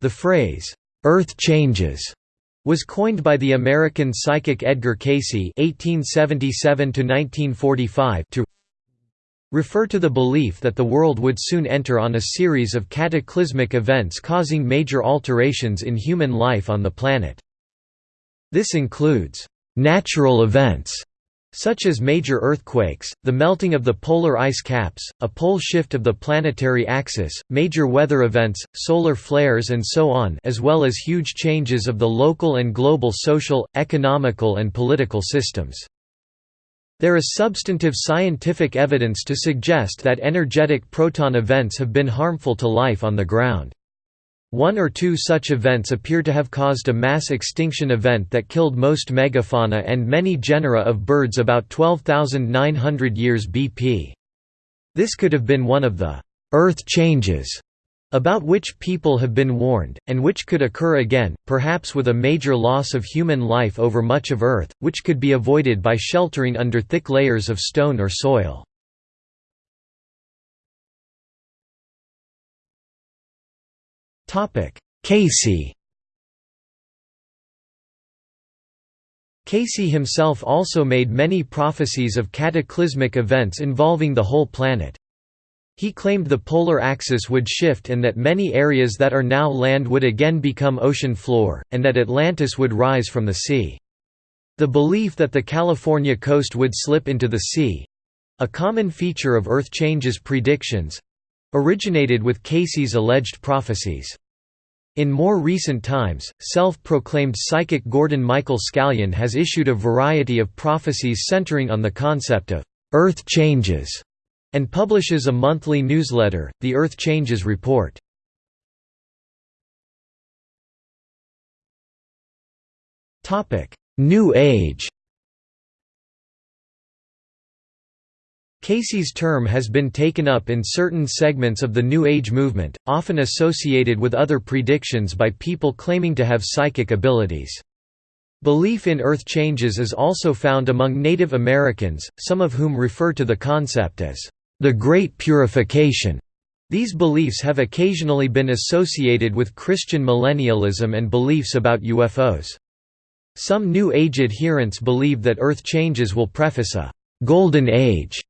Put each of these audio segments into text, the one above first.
The phrase, "'Earth changes' was coined by the American psychic Edgar Cayce (1877–1945) to refer to the belief that the world would soon enter on a series of cataclysmic events causing major alterations in human life on the planet. This includes natural events such as major earthquakes, the melting of the polar ice caps, a pole shift of the planetary axis, major weather events, solar flares and so on as well as huge changes of the local and global social, economical and political systems. There is substantive scientific evidence to suggest that energetic proton events have been harmful to life on the ground. One or two such events appear to have caused a mass extinction event that killed most megafauna and many genera of birds about 12,900 years BP. This could have been one of the «earth changes» about which people have been warned, and which could occur again, perhaps with a major loss of human life over much of Earth, which could be avoided by sheltering under thick layers of stone or soil. Cayce Cayce himself also made many prophecies of cataclysmic events involving the whole planet. He claimed the polar axis would shift and that many areas that are now land would again become ocean floor, and that Atlantis would rise from the sea. The belief that the California coast would slip into the sea—a common feature of Earth changes predictions, originated with Cayce's alleged prophecies. In more recent times, self-proclaimed psychic Gordon Michael Scallion has issued a variety of prophecies centering on the concept of «Earth changes» and publishes a monthly newsletter, the Earth Changes Report. New Age Cayce's term has been taken up in certain segments of the New Age movement, often associated with other predictions by people claiming to have psychic abilities. Belief in earth changes is also found among Native Americans, some of whom refer to the concept as the Great Purification. These beliefs have occasionally been associated with Christian millennialism and beliefs about UFOs. Some New Age adherents believe that Earth changes will preface a «golden age»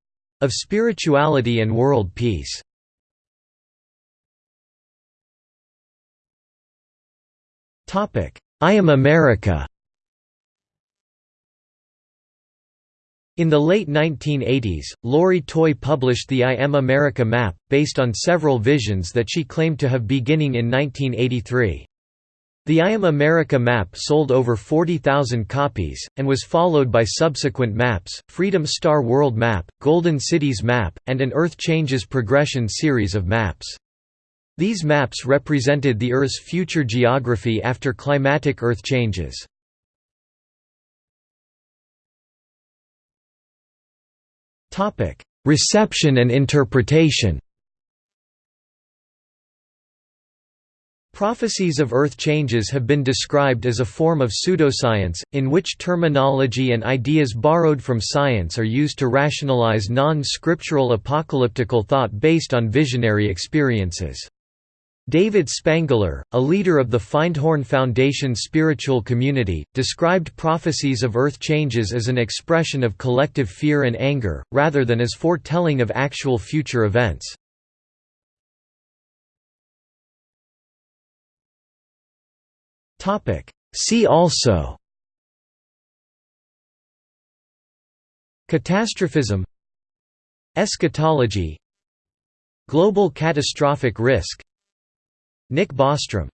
of spirituality and world peace. I Am America In the late 1980s, Lori Toye published the I Am America map, based on several visions that she claimed to have beginning in 1983. The I Am America map sold over 40,000 copies, and was followed by subsequent maps, Freedom Star World Map, Golden Cities Map, and an Earth Changes Progression series of maps. These maps represented the Earth's future geography after climatic Earth changes. Reception and interpretation Prophecies of Earth changes have been described as a form of pseudoscience, in which terminology and ideas borrowed from science are used to rationalize non-scriptural apocalyptical thought based on visionary experiences. David Spangler, a leader of the Findhorn Foundation spiritual community, described prophecies of earth changes as an expression of collective fear and anger, rather than as foretelling of actual future events. See also. Catastrophism. Eschatology. Global catastrophic risk. Nick Bostrom